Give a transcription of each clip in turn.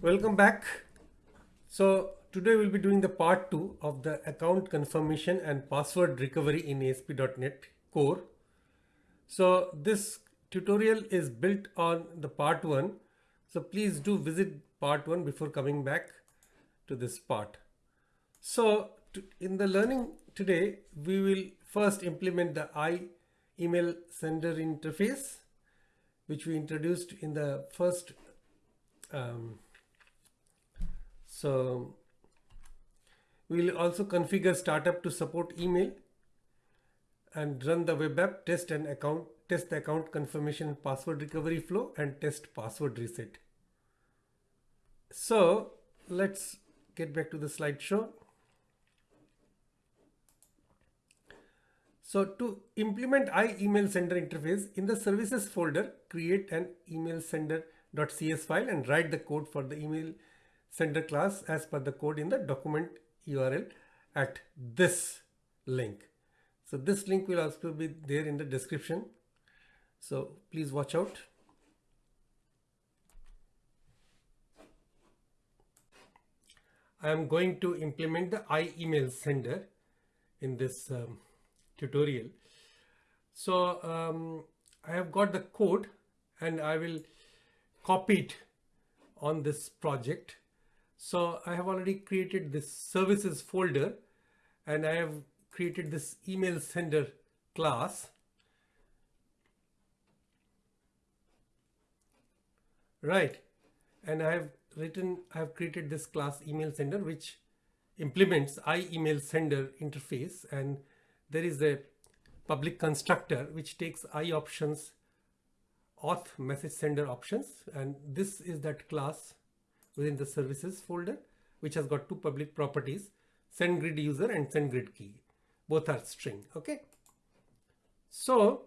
Welcome back. So today we'll be doing the part two of the account confirmation and password recovery in ASP.NET Core. So this tutorial is built on the part one. So please do visit part one before coming back to this part. So to, in the learning today, we will first implement the I email sender interface, which we introduced in the first um, so we'll also configure startup to support email and run the web app test and account test the account confirmation password recovery flow and test password reset. So let's get back to the slideshow. So to implement iEmail sender interface in the services folder, create an email sender.cs file and write the code for the email sender class as per the code in the document URL at this link. So this link will also be there in the description. So please watch out. I am going to implement the iEmail sender in this um, tutorial. So um, I have got the code and I will copy it on this project so I have already created this services folder and I have created this email sender class. Right. And I have written, I have created this class email sender, which implements iEmail sender interface. And there is a public constructor, which takes i options auth message sender options. And this is that class within the services folder, which has got two public properties, send grid user and send grid key. Both are string. Okay. So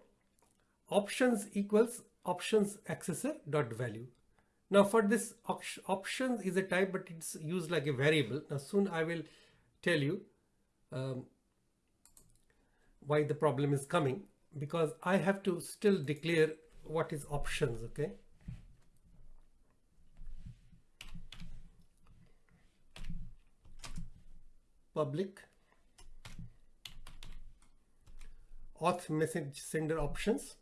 options equals options accessor dot value. Now for this options is a type, but it's used like a variable. Now soon I will tell you um, why the problem is coming because I have to still declare what is options. Okay. Public auth message sender options.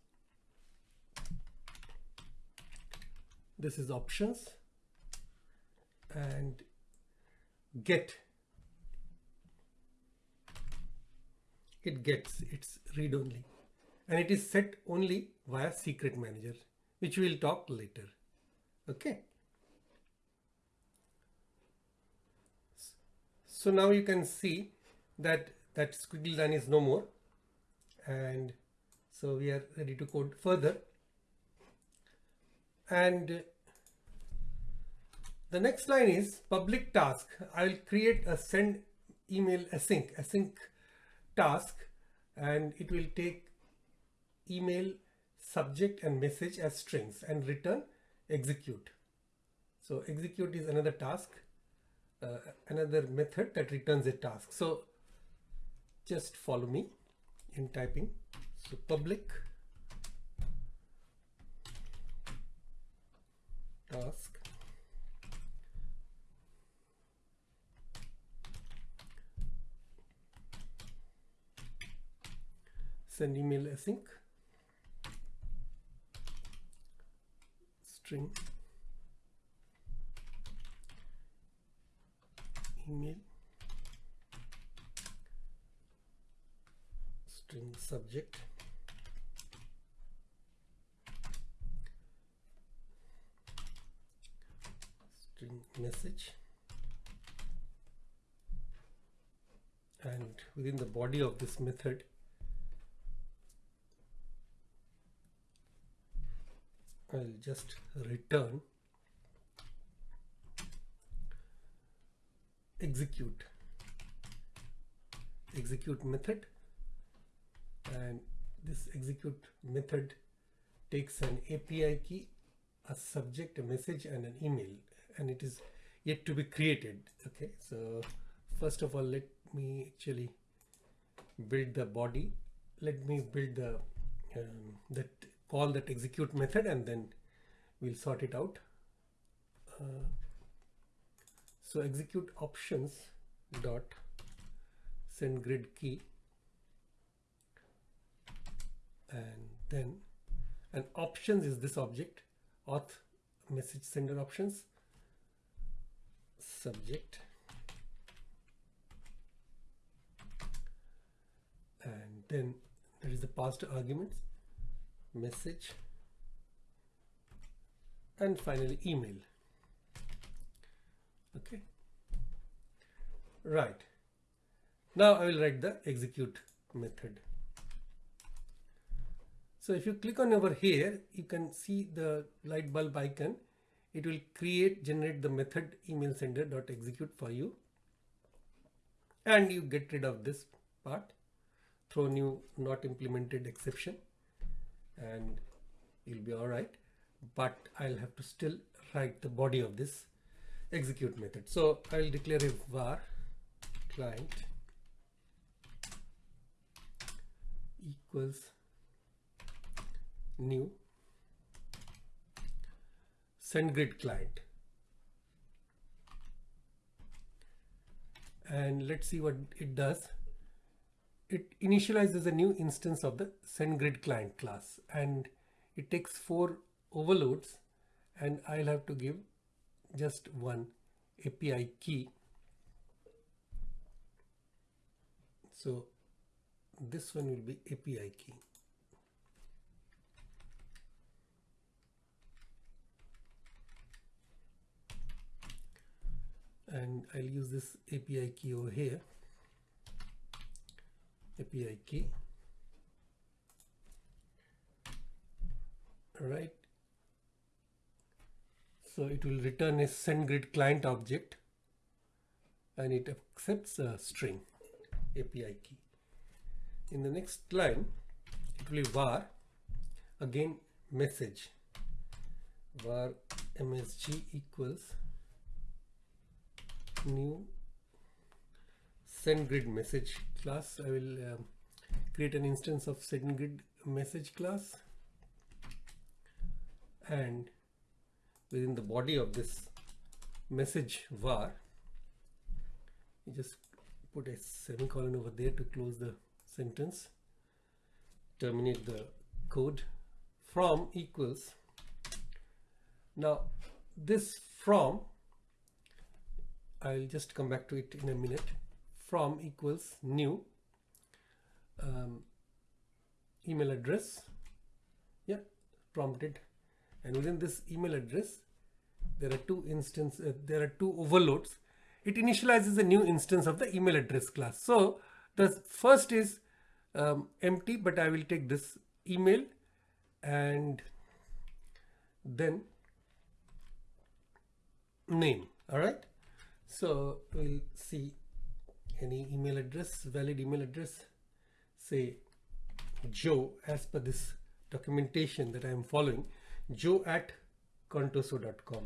This is options. And get. It gets its read only. And it is set only via secret manager which we will talk later. Okay So now you can see that that squiggly line is no more. And so we are ready to code further. And the next line is public task. I will create a send email async, async task, and it will take email subject and message as strings and return execute. So execute is another task uh, another method that returns a task. So just follow me in typing. So public task send email async string email string subject. String message. And within the body of this method I'll just return execute. Execute method. And this execute method takes an API key a subject a message and an email and it is yet to be created. Okay so first of all let me actually build the body. Let me build the um, that call that execute method and then we'll sort it out. Uh, so execute options dot send grid key. And then and options is this object auth message sender options subject. And then there is the passed arguments message and finally email okay. Right. Now I will write the execute method. So if you click on over here you can see the light bulb icon. It will create generate the method email sender dot execute for you. And you get rid of this part throw new not implemented exception. And you'll be all right. But I'll have to still write the body of this execute method. So I'll declare a var client equals new SendGrid client. And let's see what it does. It initializes a new instance of the SendGrid client class and it takes four overloads and I'll have to give just one API key. So this one will be API key. And I'll use this API key over here. API key. Right. So it will return a SendGrid client object and it accepts a string API key. In the next line, it will be var again message var msg equals new SendGrid message class. I will um, create an instance of SendGrid message class and within the body of this message var you just put a semicolon over there to close the sentence terminate the code. From equals now this from I'll just come back to it in a minute. From equals new um, email address yeah prompted and within this email address there are two instances uh, there are two overloads. It initializes a new instance of the email address class. So the first is um, empty but I will take this email and then name. All right? So we'll see any email address valid email address. Say joe as per this documentation that I am following joe at contoso.com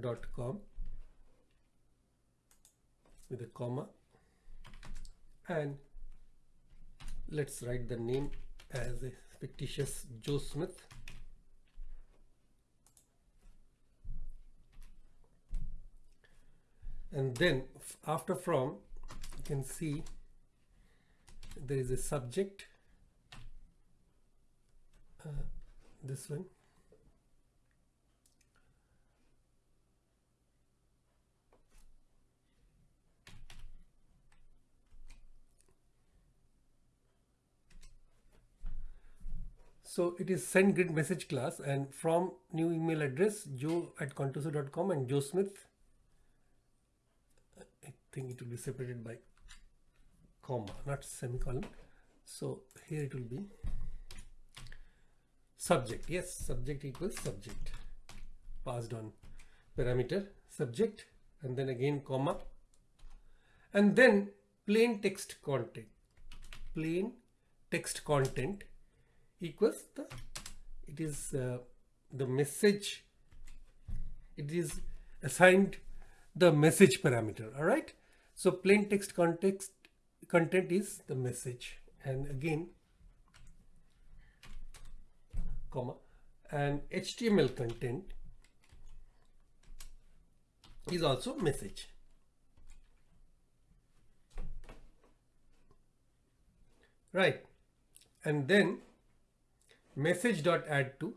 dot com. With a comma. And let's write the name as a fictitious Joe Smith. And then after from you can see there is a subject uh, this one. So it is send grid message class and from new email address joe at contoso.com and joe smith. I think it will be separated by comma not semicolon. So here it will be subject. Yes subject equals subject. Passed on parameter subject and then again comma. And then plain text content. Plain text content equals the it is uh, the message. It is assigned the message parameter. All right? So plain text context content is the message and again comma and HTML content is also message. Right. And then message dot add to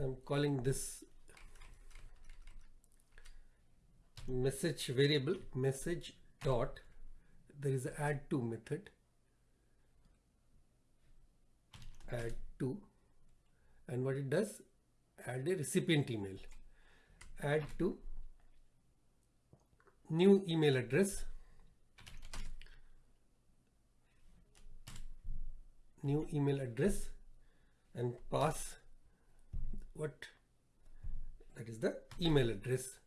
I'm calling this message variable message dot there is a add to method. Add to. And what it does add a recipient email. Add to new email address. New email address and pass what that is the email address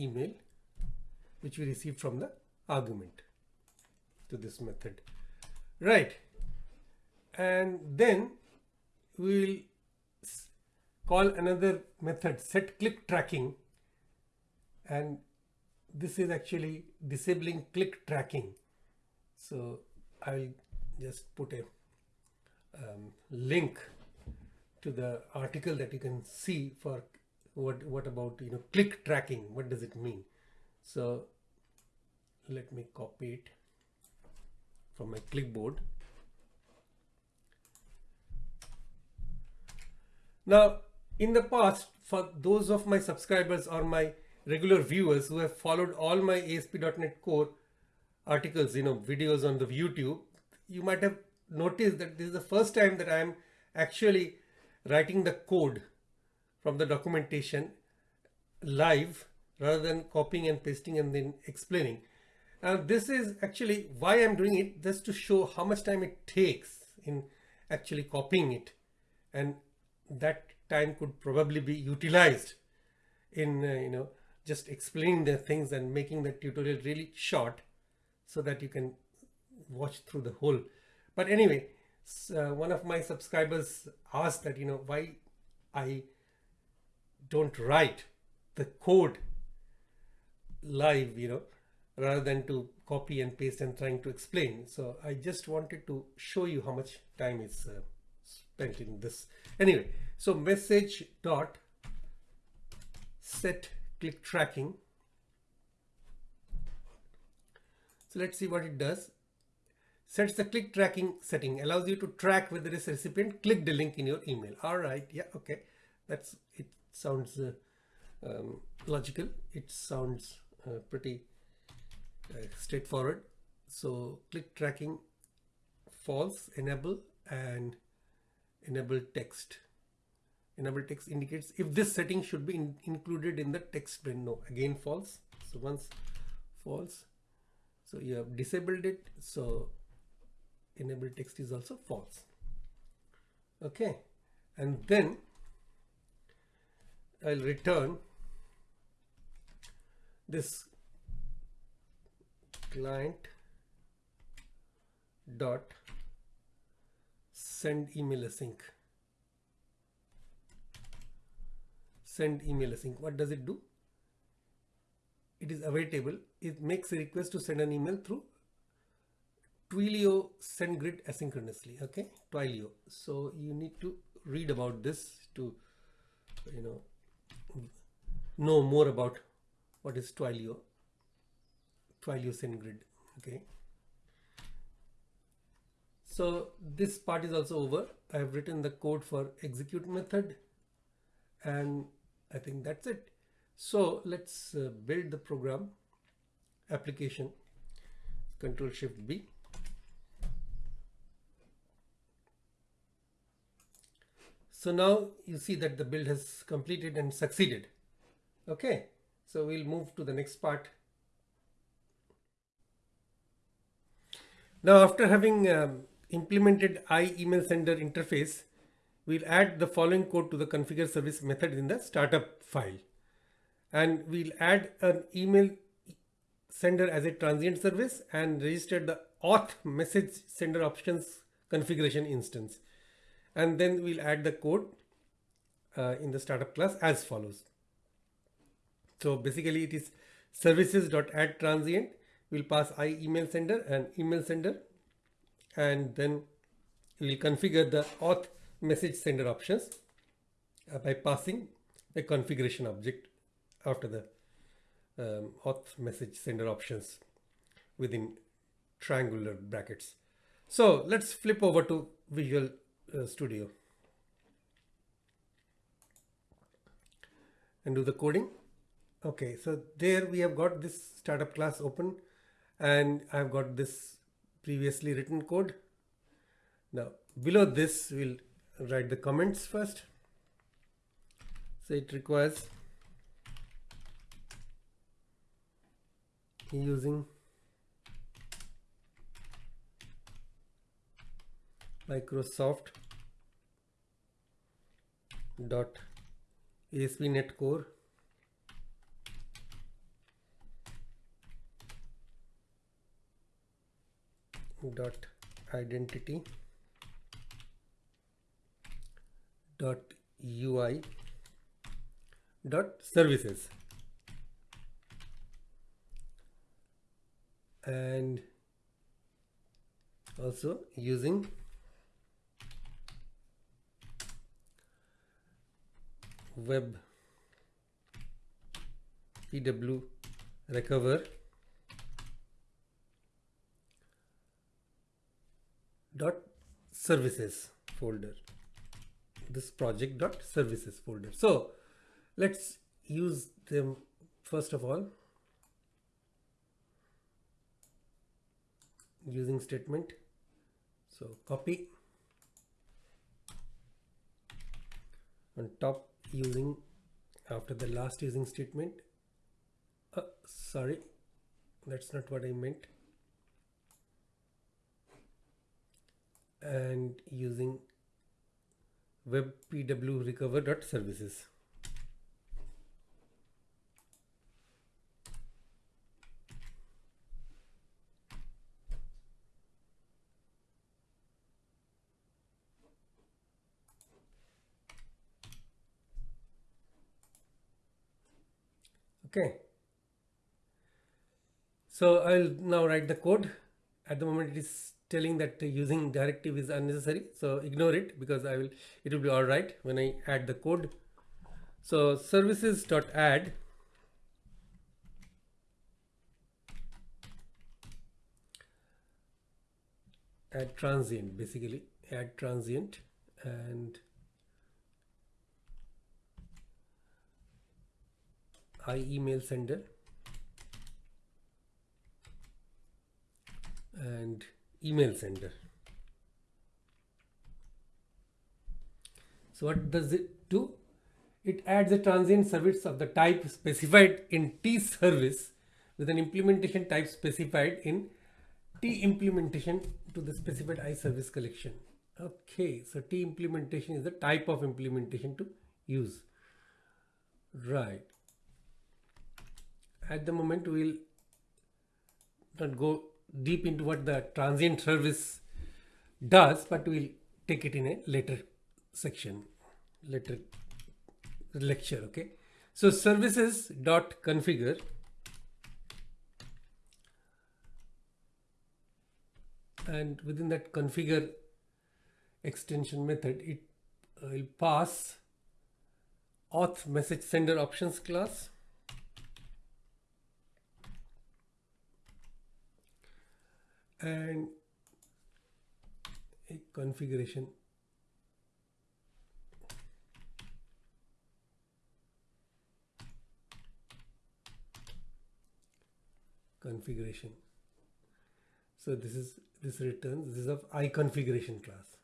email which we received from the argument to this method. Right. And then we will call another method set click tracking. And this is actually disabling click tracking. So I'll just put a um, link to the article that you can see for what what about you know click tracking? What does it mean? So let me copy it from my clipboard. Now in the past for those of my subscribers or my regular viewers who have followed all my ASP.NET Core articles, you know, videos on the YouTube, you might have noticed that this is the first time that I am actually writing the code from the documentation live rather than copying and pasting and then explaining. Now this is actually why I'm doing it just to show how much time it takes in actually copying it and that time could probably be utilized in uh, you know just explaining the things and making the tutorial really short so that you can watch through the whole but anyway uh, one of my subscribers asked that you know why I don't write the code live you know rather than to copy and paste and trying to explain. So I just wanted to show you how much time is uh, spent in this. Anyway so message dot set click tracking. So let's see what it does. Sets the click tracking setting allows you to track whether this recipient. Clicked the link in your email. All right. Yeah okay. That's it sounds uh, um, logical. It sounds uh, pretty uh, straightforward. So click tracking false enable and enable text. Enable text indicates if this setting should be in, included in the text bin. No again false. So once false so you have disabled it. So enable text is also false. Okay. And then I'll return this client dot send email async. Send email async. What does it do? It is awaitable it makes a request to send an email through Twilio SendGrid asynchronously okay? Twilio. So you need to read about this to you know know more about what is Twilio Twilio SendGrid okay so this part is also over I have written the code for execute method and I think that's it. So let's uh, build the program application control shift B. So now you see that the build has completed and succeeded. Okay, so we'll move to the next part. Now after having um, implemented iEmailSender interface, we'll add the following code to the configure service method in the startup file. And we'll add an email sender as a transient service and register the auth message sender options configuration instance. And then we'll add the code uh, in the startup class as follows. So basically it is services.add transient we'll pass i email sender and email sender and then we'll configure the auth message sender options uh, by passing a configuration object after the um, auth message sender options within triangular brackets. So let's flip over to Visual uh, Studio and do the coding. Okay, so there we have got this startup class open and I've got this previously written code. Now below this we'll write the comments first. So it requires using Microsoft dot ASP.NET Core. Dot identity. Dot UI dot services. And also using web pw recover dot services folder. This project dot services folder. So let's use them first of all using statement. So copy on top using after the last using statement uh, sorry that's not what I meant. And using web so I'll now write the code. At the moment it is telling that using directive is unnecessary. So ignore it because I will it will be all right when I add the code. So services dot add add transient basically. Add transient and I email sender and email sender. So what does it do? It adds a transient service of the type specified in T service with an implementation type specified in T implementation to the specified I service collection. Okay, so T implementation is the type of implementation to use. Right at the moment we'll not go deep into what the transient service does but we'll take it in a later section later lecture okay? So services dot configure and within that configure extension method it uh, will pass auth message sender options class and a configuration. Configuration. So this is this returns this is of i configuration class.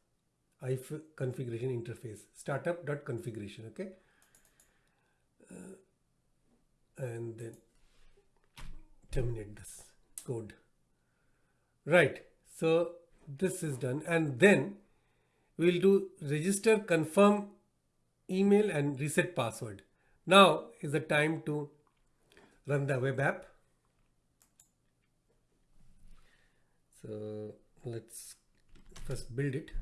I configuration interface. Startup dot configuration okay? Uh, and then terminate this code Right. So this is done and then we'll do register confirm email and reset password. Now is the time to run the web app. So let's first build it.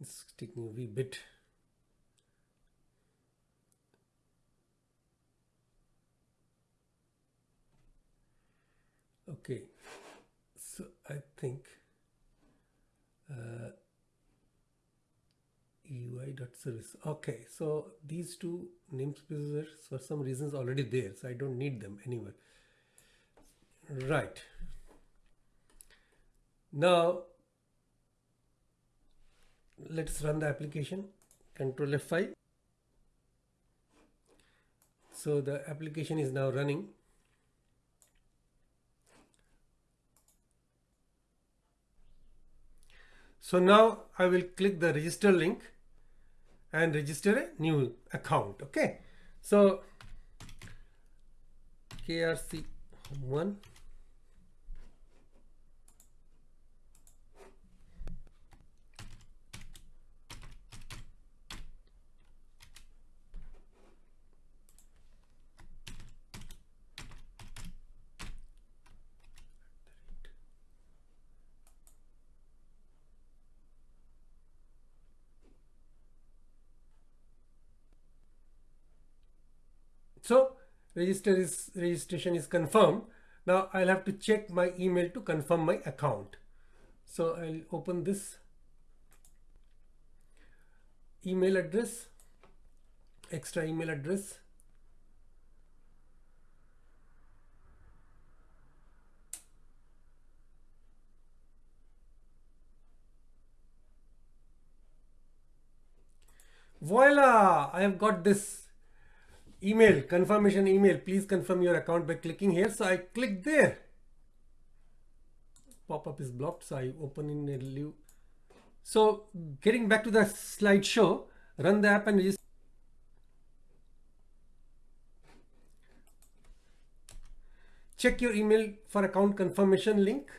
It's taking a wee bit. Okay. So I think uh, UI.service okay. So these two namespaces for some reasons already there so I don't need them anywhere. Right. Now let's run the application. Control F5 so the application is now running. So now I will click the register link and register a new account. Okay. So krc1 So register is registration is confirmed. Now I'll have to check my email to confirm my account. So I'll open this email address, extra email address. Voila! I have got this email confirmation email please confirm your account by clicking here. So i click there. Pop-up is blocked so i open in a new. So getting back to the slideshow run the app and register. Check your email for account confirmation link.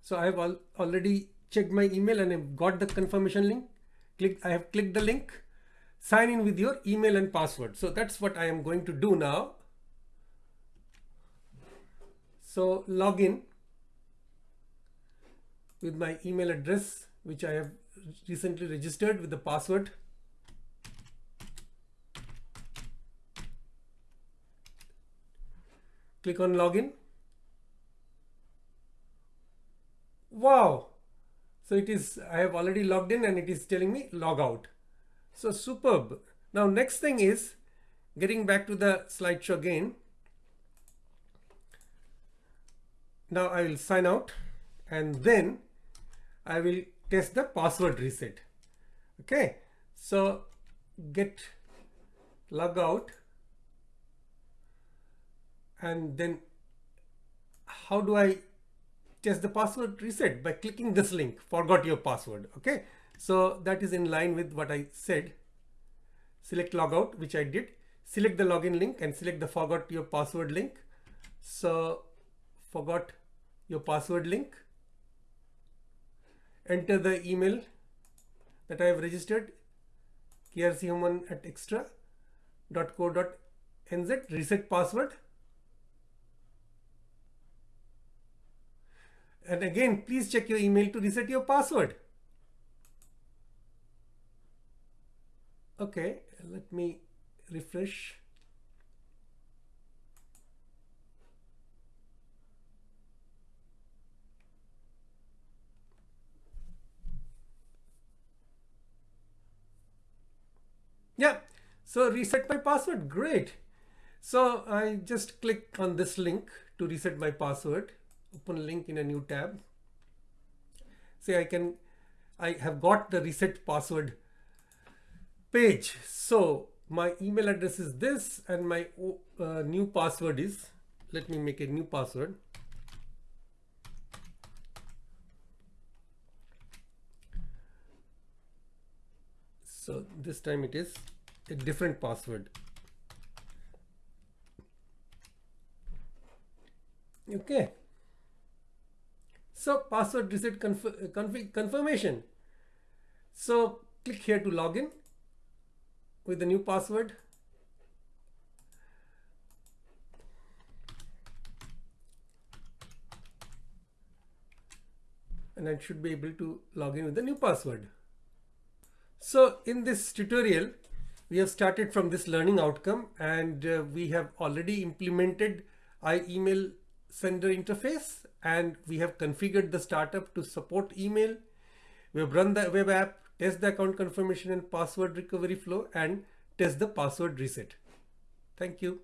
So i have al already checked my email and i've got the confirmation link. Click i have clicked the link sign in with your email and password. So that's what I am going to do now. So log in with my email address, which I have recently registered with the password. Click on login. Wow. So it is, I have already logged in and it is telling me log out. So superb. Now next thing is getting back to the slideshow again. Now I will sign out and then I will test the password reset. Okay, so get log out and then how do I test the password reset by clicking this link forgot your password okay so that is in line with what I said. Select logout, which I did. Select the login link and select the forgot your password link. So forgot your password link. Enter the email that I have registered krc at xtra.co.nz reset password and again please check your email to reset your password okay let me refresh. Yeah so reset my password great. So I just click on this link to reset my password. Open link in a new tab. Say I can I have got the reset password page. So my email address is this and my uh, new password is, let me make a new password. So this time it is a different password. Okay. So password reset conf config confirmation. So click here to login with the new password. And I should be able to log in with the new password. So in this tutorial, we have started from this learning outcome and uh, we have already implemented iEmail sender interface and we have configured the startup to support email. We have run the web app, test the account confirmation and password recovery flow and test the password reset. Thank you.